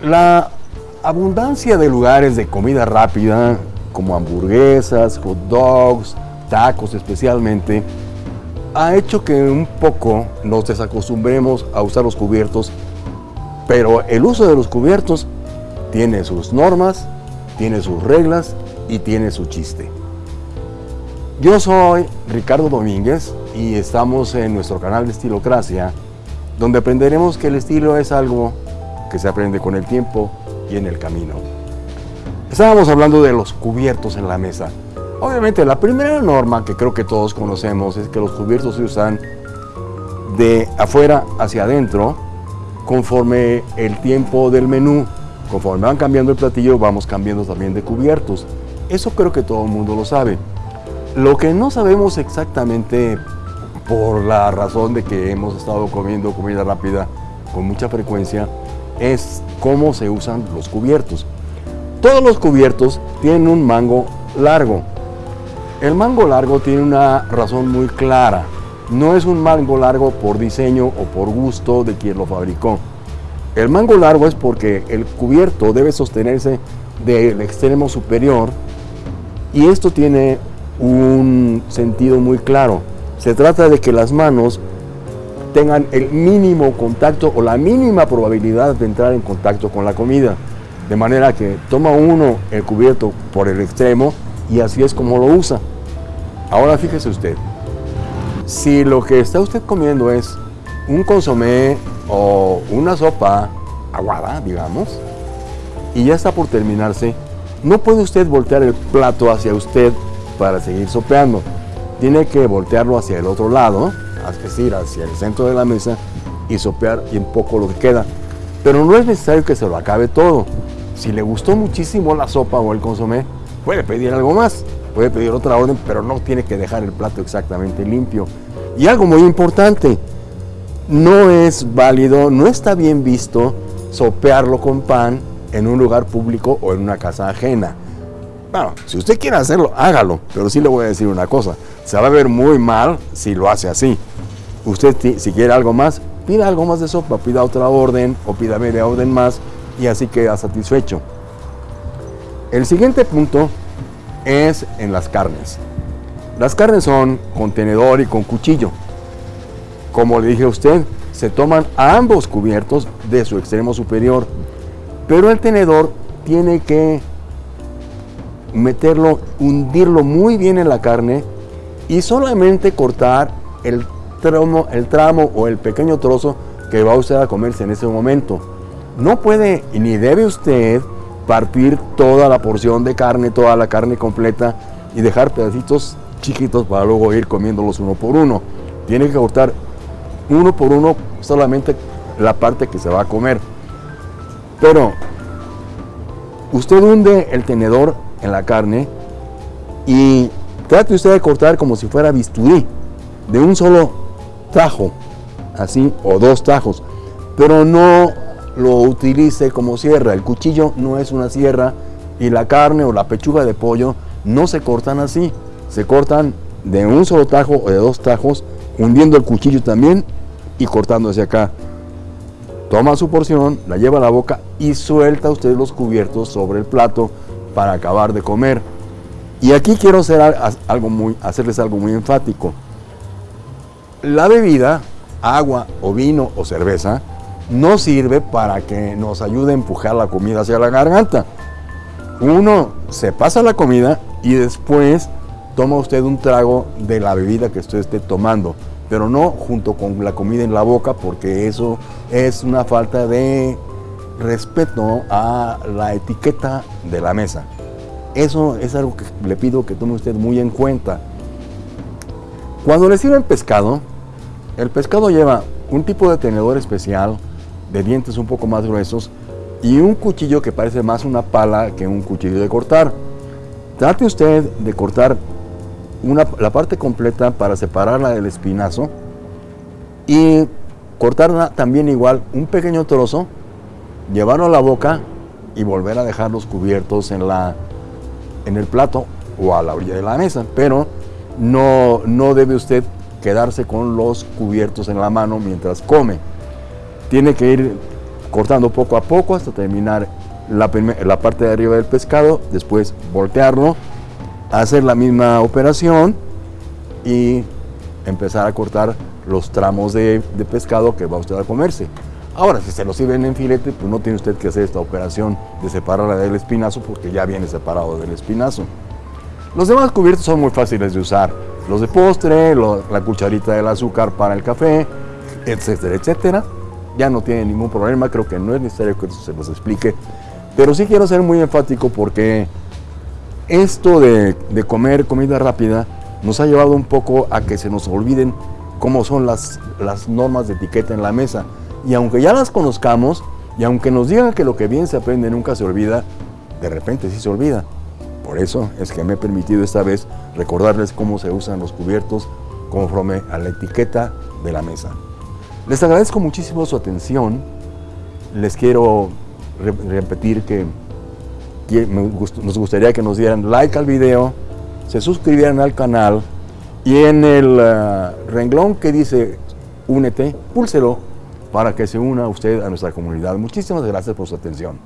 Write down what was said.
La abundancia de lugares de comida rápida, como hamburguesas, hot dogs, tacos especialmente, ha hecho que un poco nos desacostumbremos a usar los cubiertos, pero el uso de los cubiertos tiene sus normas, tiene sus reglas y tiene su chiste. Yo soy Ricardo Domínguez y estamos en nuestro canal de Estilocracia, donde aprenderemos que el estilo es algo que se aprende con el tiempo y en el camino. Estábamos hablando de los cubiertos en la mesa. Obviamente la primera norma que creo que todos conocemos es que los cubiertos se usan de afuera hacia adentro conforme el tiempo del menú. Conforme van cambiando el platillo vamos cambiando también de cubiertos. Eso creo que todo el mundo lo sabe. Lo que no sabemos exactamente por la razón de que hemos estado comiendo comida rápida con mucha frecuencia es cómo se usan los cubiertos. Todos los cubiertos tienen un mango largo. El mango largo tiene una razón muy clara. No es un mango largo por diseño o por gusto de quien lo fabricó. El mango largo es porque el cubierto debe sostenerse del extremo superior y esto tiene un sentido muy claro. Se trata de que las manos tengan el mínimo contacto o la mínima probabilidad de entrar en contacto con la comida. De manera que toma uno el cubierto por el extremo y así es como lo usa. Ahora fíjese usted, si lo que está usted comiendo es un consomé o una sopa aguada, digamos, y ya está por terminarse, no puede usted voltear el plato hacia usted para seguir sopeando. Tiene que voltearlo hacia el otro lado, decir, hacia el centro de la mesa y sopear y un poco lo que queda. Pero no es necesario que se lo acabe todo. Si le gustó muchísimo la sopa o el consomé, puede pedir algo más, puede pedir otra orden, pero no tiene que dejar el plato exactamente limpio. Y algo muy importante, no es válido, no está bien visto sopearlo con pan en un lugar público o en una casa ajena. Bueno, si usted quiere hacerlo, hágalo, pero sí le voy a decir una cosa, se va a ver muy mal si lo hace así. Usted si quiere algo más, pida algo más de sopa, pida otra orden o pida media orden más y así queda satisfecho. El siguiente punto es en las carnes. Las carnes son con tenedor y con cuchillo. Como le dije a usted, se toman a ambos cubiertos de su extremo superior, pero el tenedor tiene que meterlo, hundirlo muy bien en la carne y solamente cortar el tramo, el tramo o el pequeño trozo que va usted a comerse en ese momento. No puede ni debe usted partir toda la porción de carne, toda la carne completa y dejar pedacitos chiquitos para luego ir comiéndolos uno por uno. Tiene que cortar uno por uno solamente la parte que se va a comer. Pero usted hunde el tenedor en la carne y trate usted de cortar como si fuera bisturí, de un solo tajo, así, o dos tajos, pero no lo utilice como sierra. El cuchillo no es una sierra y la carne o la pechuga de pollo no se cortan así, se cortan de un solo tajo o de dos tajos, hundiendo el cuchillo también y cortando hacia acá. Toma su porción, la lleva a la boca y suelta usted los cubiertos sobre el plato para acabar de comer. Y aquí quiero hacer algo muy, hacerles algo muy enfático. La bebida, agua o vino o cerveza, no sirve para que nos ayude a empujar la comida hacia la garganta. Uno se pasa la comida y después toma usted un trago de la bebida que usted esté tomando, pero no junto con la comida en la boca porque eso es una falta de respeto a la etiqueta de la mesa. Eso es algo que le pido que tome usted muy en cuenta. Cuando le sirven pescado, el pescado lleva un tipo de tenedor especial, de dientes un poco más gruesos, y un cuchillo que parece más una pala que un cuchillo de cortar. Trate usted de cortar la parte completa para separarla del espinazo y cortarla también igual un pequeño trozo llevarlo a la boca y volver a dejarlos cubiertos en, en el plato o a la orilla de la mesa. Pero no, no debe usted quedarse con los cubiertos en la mano mientras come. Tiene que ir cortando poco a poco hasta terminar la, parte de arriba del pescado, después voltearlo, hacer la misma operación y empezar a cortar los tramos de, de, pescado que va usted a comerse. Ahora, si se lo sirven en filete, pues no tiene usted que hacer esta operación de separarla del espinazo porque ya viene separado del espinazo. Los demás cubiertos son muy fáciles de usar. Los de postre, la cucharita del azúcar para el café, etcétera, etcétera. Ya no tiene ningún problema, creo que no es necesario que se los explique. Pero sí quiero ser muy enfático porque esto de, de comer comida rápida nos ha llevado un poco a que se nos olviden cómo son las, las normas de etiqueta en la mesa. Y aunque ya las conozcamos, y aunque nos digan que lo que bien se aprende nunca se olvida, de repente sí se olvida. Eso es que me he permitido esta vez recordarles cómo se usan los cubiertos conforme a la etiqueta de la mesa. Les agradezco muchísimo su atención. Les quiero re repetir que, nos gustaría que nos dieran like al video, se suscribieran al canal y en el uh, renglón que dice únete, púlselo para que se una usted a nuestra comunidad. Muchísimas gracias por su atención.